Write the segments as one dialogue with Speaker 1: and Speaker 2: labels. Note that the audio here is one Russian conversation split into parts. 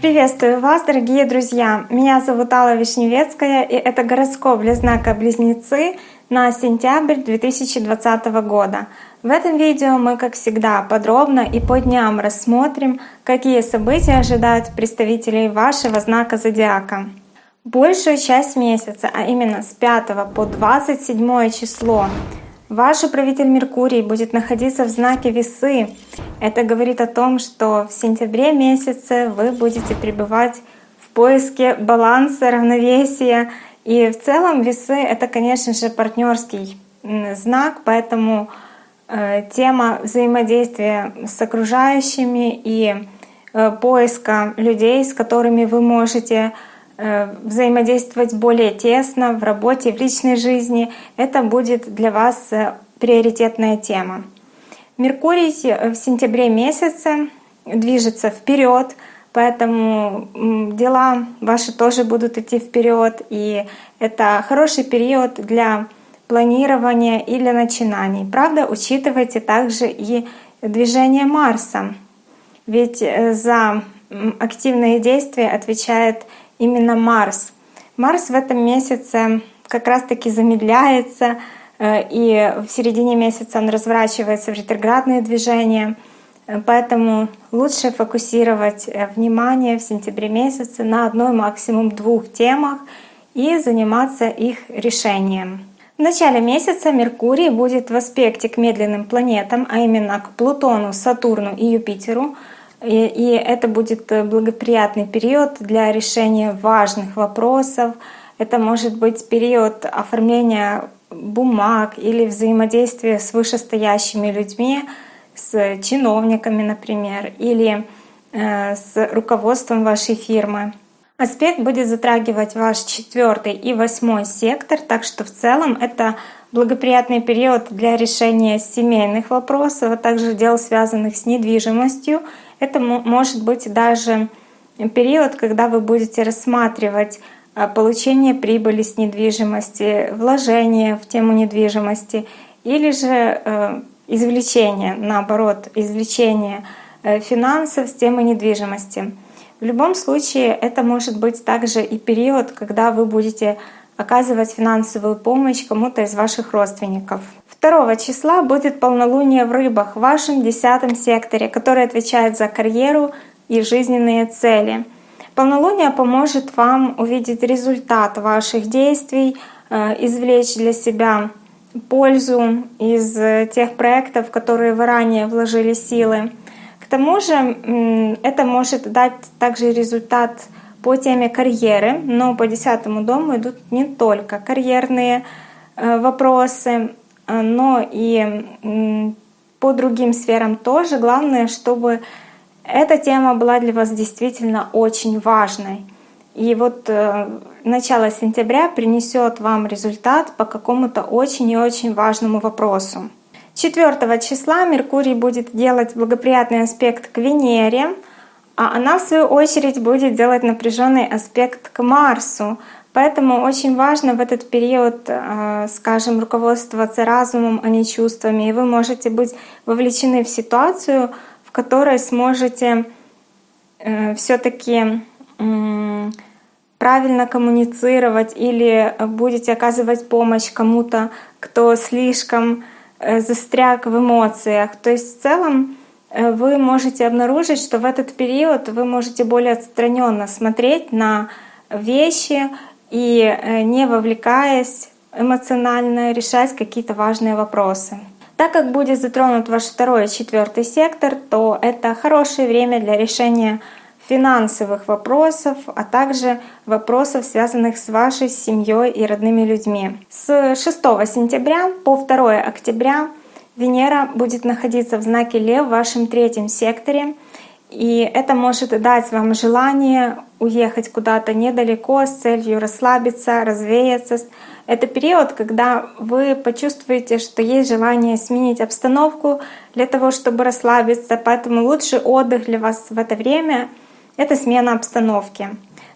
Speaker 1: Приветствую вас, дорогие друзья! Меня зовут Алла Вишневецкая, и это гороскоп для знака Близнецы на сентябрь 2020 года. В этом видео мы, как всегда, подробно и по дням рассмотрим, какие события ожидают представителей вашего знака Зодиака. Большую часть месяца, а именно с 5 по 27 число, Ваш управитель Меркурий будет находиться в знаке Весы. Это говорит о том, что в сентябре месяце вы будете пребывать в поиске баланса, равновесия. И в целом Весы — это, конечно же, партнерский знак, поэтому э, тема взаимодействия с окружающими и э, поиска людей, с которыми вы можете взаимодействовать более тесно в работе, в личной жизни. Это будет для вас э, приоритетная тема. Меркурий в сентябре месяце движется вперед, поэтому дела ваши тоже будут идти вперед, и это хороший период для планирования и для начинаний. Правда, учитывайте также и движение Марса, ведь э, за активные действия отвечает именно Марс. Марс в этом месяце как раз-таки замедляется, э, и в середине месяца он разворачивается в ретроградные движения. Э, поэтому лучше фокусировать э, внимание в сентябре месяце на одной, максимум двух темах и заниматься их решением. В начале месяца Меркурий будет в аспекте к медленным планетам, а именно к Плутону, Сатурну и Юпитеру — и, и это будет э, благоприятный период для решения важных вопросов. Это может быть период оформления бумаг или взаимодействия с вышестоящими людьми, с чиновниками, например, или э, с руководством вашей фирмы. Аспект будет затрагивать ваш четвертый и восьмой сектор, так что в целом это благоприятный период для решения семейных вопросов, а также дел, связанных с недвижимостью это может быть даже период, когда вы будете рассматривать а, получение прибыли с недвижимости, вложение в тему недвижимости или же э, извлечение, наоборот, извлечение э, финансов с темы недвижимости. В любом случае это может быть также и период, когда вы будете оказывать финансовую помощь кому-то из ваших родственников. 2 числа будет полнолуние в рыбах в вашем десятом секторе, который отвечает за карьеру и жизненные цели. Полнолуние поможет вам увидеть результат ваших действий, э, извлечь для себя пользу из тех проектов, в которые вы ранее вложили силы. К тому же это может дать также результат по теме карьеры, но по десятому дому идут не только карьерные э, вопросы, Э, но и по другим сферам тоже. Главное, чтобы эта тема была для вас действительно очень важной. И вот э, начало сентября принесет вам результат по какому-то очень и очень важному вопросу. 4 числа Меркурий будет делать благоприятный аспект к Венере, а она в свою очередь будет делать напряженный аспект к Марсу. Поэтому очень важно в этот период, э, скажем, руководствоваться разумом, а не чувствами. И вы можете быть вовлечены в ситуацию, в которой сможете э, все-таки правильно коммуницировать или будете оказывать помощь кому-то, кто слишком э, застряг в эмоциях. То есть в целом вы можете обнаружить, что в этот период вы можете более отстраненно смотреть на вещи, и э, не вовлекаясь эмоционально решать какие-то важные вопросы. Так как будет затронут ваш второй и четвертый сектор, то это хорошее время для решения финансовых вопросов, а также вопросов, связанных с вашей семьей и родными людьми. С 6 сентября по 2 октября Венера будет находиться в знаке Лев в вашем третьем секторе, и это может дать вам желание уехать куда-то недалеко с целью расслабиться, развеяться. Это период, когда вы почувствуете, что есть желание сменить обстановку для того, чтобы расслабиться. Поэтому лучший отдых для вас в это время — это смена обстановки.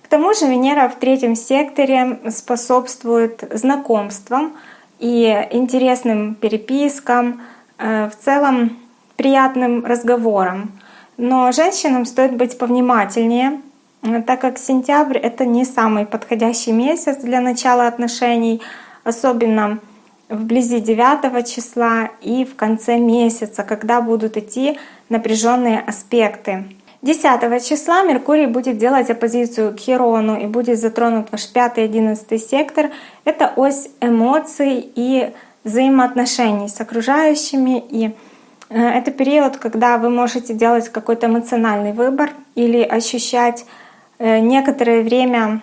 Speaker 1: К тому же Венера в третьем секторе способствует знакомствам и интересным перепискам. Э, в целом приятным разговорам. Но женщинам стоит быть повнимательнее, так как сентябрь — это не самый подходящий месяц для начала отношений, особенно вблизи 9 числа и в конце месяца, когда будут идти напряженные аспекты. 10 числа Меркурий будет делать оппозицию к Херону и будет затронут ваш 5-11 сектор. Это ось эмоций и взаимоотношений с окружающими. И э, это период, когда вы можете делать какой-то эмоциональный выбор или ощущать э, некоторое время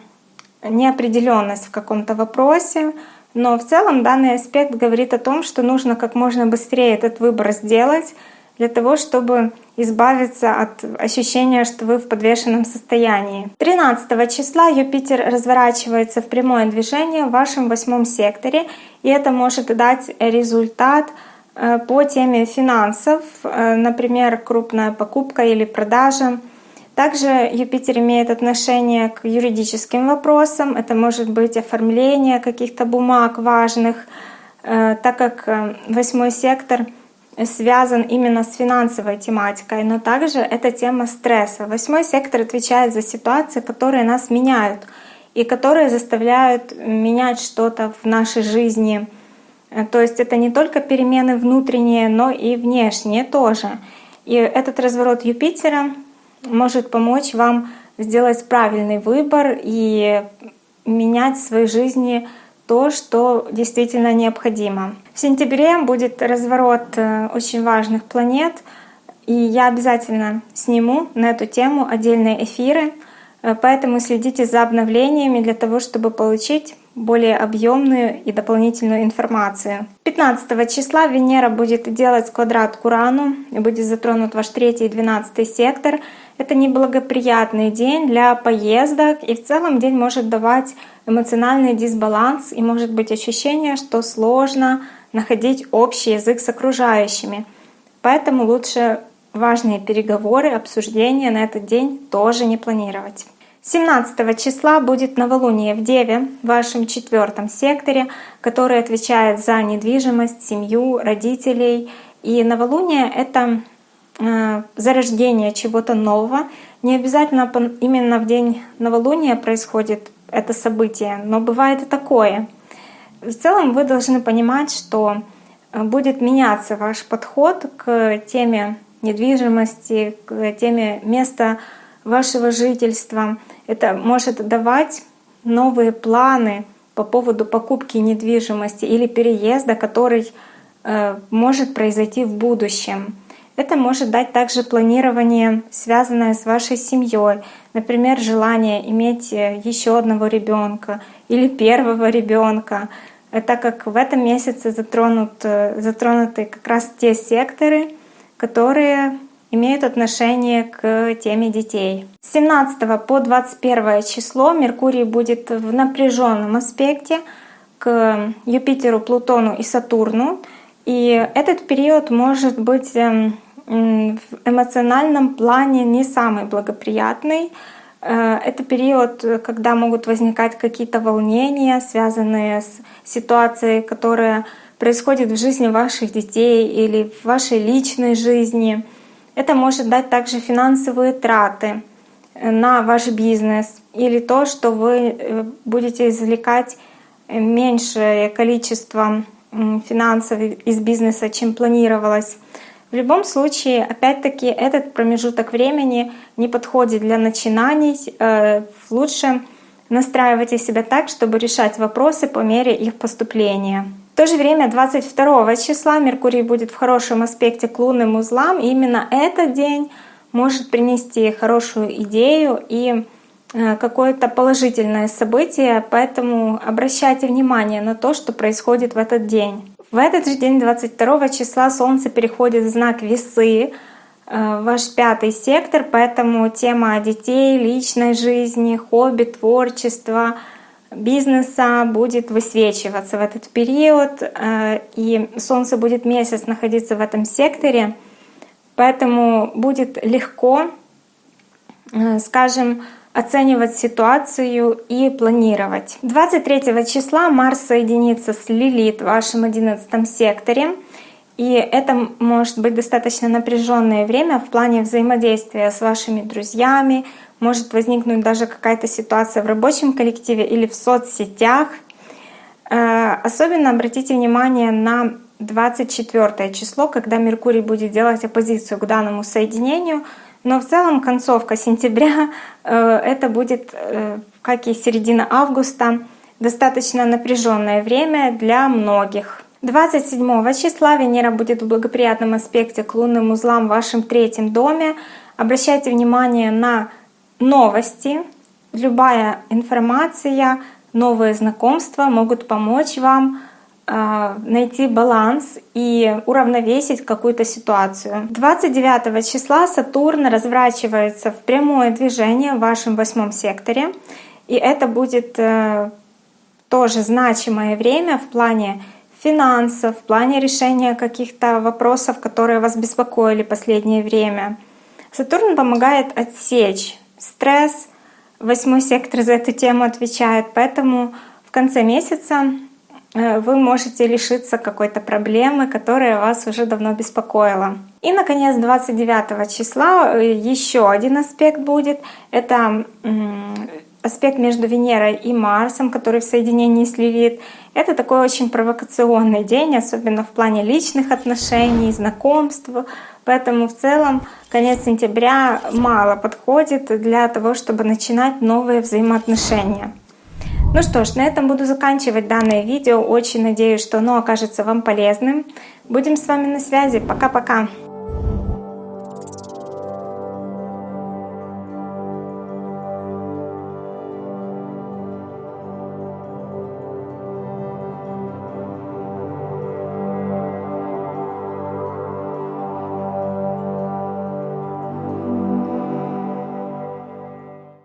Speaker 1: неопределенность в каком-то вопросе, но в целом данный аспект говорит о том, что нужно как можно быстрее этот выбор сделать для того, чтобы избавиться от ощущения, что вы в подвешенном состоянии. 13 числа Юпитер разворачивается в прямое движение в вашем восьмом секторе, и это может дать результат э, по теме финансов, э, например, крупная покупка или продажа, также Юпитер имеет отношение к юридическим вопросам. Это может быть оформление каких-то бумаг важных, э, так как восьмой сектор связан именно с финансовой тематикой, но также это тема стресса. Восьмой сектор отвечает за ситуации, которые нас меняют и которые заставляют менять что-то в нашей жизни. Э, то есть это не только перемены внутренние, но и внешние тоже. И этот разворот Юпитера может помочь вам сделать правильный выбор и менять в своей жизни то, что действительно необходимо. В сентябре будет разворот э, очень важных планет, и я обязательно сниму на эту тему отдельные эфиры, э, поэтому следите за обновлениями для того, чтобы получить более объемную и дополнительную информацию. 15 числа Венера будет делать квадрат к Урану и будет затронут ваш 3 и 12 сектор. Это неблагоприятный день для поездок, и в целом день может давать эмоциональный дисбаланс, и может быть ощущение, что сложно находить общий язык с окружающими. Поэтому лучше важные переговоры, обсуждения на этот день тоже не планировать. 17 числа будет новолуние в Деве, в вашем четвертом секторе, который отвечает за недвижимость, семью, родителей. И новолуние — это Э, зарождение чего-то нового. Не обязательно именно в день новолуния происходит это событие, но бывает и такое. В целом вы должны понимать, что э, будет меняться ваш подход к теме недвижимости, к теме места вашего жительства. Это может давать новые планы по поводу покупки недвижимости или переезда, который э, может произойти в будущем. Это может дать также планирование, связанное с вашей семьей, например, желание иметь э, еще одного ребенка или первого ребенка, э, так как в этом месяце затронут, э, затронуты как раз те секторы, которые имеют отношение к теме детей. С 17 по 21 число Меркурий будет в напряженном аспекте к Юпитеру, Плутону и Сатурну. И этот период может быть эм, в эмоциональном плане не самый благоприятный. Э, это период, когда могут возникать какие-то волнения, связанные с ситуацией, которая происходит в жизни ваших детей или в вашей личной жизни. Это может дать также финансовые траты э, на ваш бизнес или то, что вы э, будете извлекать меньшее количество финансов из бизнеса, чем планировалось. В любом случае, опять-таки, этот промежуток времени не подходит для начинаний. Э, лучше настраивайте себя так, чтобы решать вопросы по мере их поступления. В то же время 22 числа Меркурий будет в хорошем аспекте к лунным узлам, и именно этот день может принести хорошую идею и э, какое-то положительное событие, поэтому обращайте внимание на то, что происходит в этот день. В этот же день, 22 числа, Солнце переходит в знак Весы, э, ваш пятый сектор, поэтому тема детей, личной жизни, хобби, творчества, бизнеса будет высвечиваться в этот период, э, и Солнце будет месяц находиться в этом секторе, поэтому будет легко, э, скажем, оценивать ситуацию и планировать. 23 числа Марс соединится с Лилит в вашем 11 секторе. И это может быть достаточно напряженное время в плане взаимодействия с вашими друзьями. Может возникнуть даже какая-то ситуация в рабочем коллективе или в соцсетях. Э, особенно обратите внимание на 24 число, когда Меркурий будет делать оппозицию к данному соединению. Но в целом концовка сентября э, это будет, э, как и середина августа, достаточно напряженное время для многих. 27 числа Венера будет в благоприятном аспекте к лунным узлам в вашем третьем доме. Обращайте внимание на новости. Любая информация, новые знакомства могут помочь вам найти баланс и уравновесить какую-то ситуацию. 29 числа Сатурн разворачивается в прямое движение в вашем восьмом секторе. И это будет э, тоже значимое время в плане финансов, в плане решения каких-то вопросов, которые вас беспокоили последнее время. Сатурн помогает отсечь стресс, восьмой сектор за эту тему отвечает, поэтому в конце месяца вы можете лишиться какой-то проблемы, которая вас уже давно беспокоила. И, наконец, 29 числа э, еще один аспект будет. Это аспект между Венерой и Марсом, который в соединении с Левит. Это такой очень провокационный день, особенно в плане личных отношений, знакомств. Поэтому в целом конец сентября мало подходит для того, чтобы начинать новые взаимоотношения. Ну что ж, на этом буду заканчивать данное видео. Очень надеюсь, что оно окажется вам полезным. Будем с вами на связи. Пока-пока!